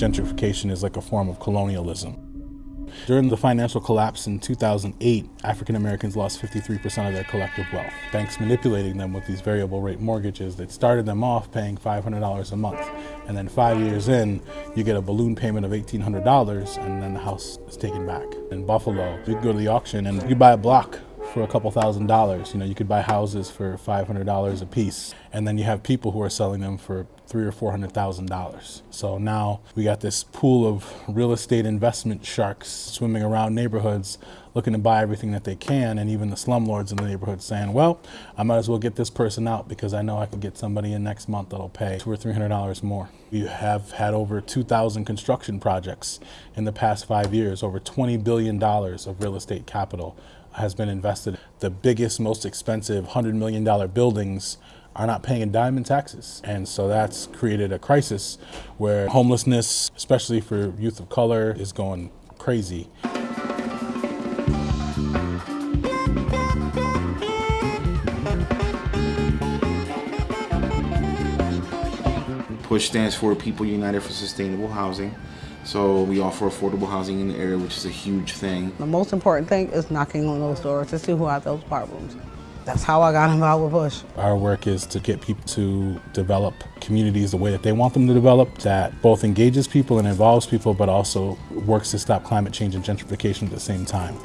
gentrification is like a form of colonialism. During the financial collapse in 2008, African Americans lost 53% of their collective wealth. Banks manipulating them with these variable rate mortgages that started them off paying $500 a month. And then five years in, you get a balloon payment of $1,800 and then the house is taken back. In Buffalo, you go to the auction and you buy a block for a couple thousand dollars. You know, you could buy houses for $500 a piece, and then you have people who are selling them for three or four hundred thousand dollars. So now we got this pool of real estate investment sharks swimming around neighborhoods looking to buy everything that they can, and even the slumlords in the neighborhood saying, well, I might as well get this person out because I know I can get somebody in next month that'll pay two or three hundred dollars more. We have had over 2,000 construction projects in the past five years, over $20 billion of real estate capital has been invested. The biggest, most expensive $100 million buildings are not paying a dime in taxes. And so that's created a crisis where homelessness, especially for youth of color, is going crazy. PUSH stands for People United for Sustainable Housing. So we offer affordable housing in the area, which is a huge thing. The most important thing is knocking on those doors to see who have those problems. That's how I got involved with PUSH. Our work is to get people to develop communities the way that they want them to develop, that both engages people and involves people, but also works to stop climate change and gentrification at the same time.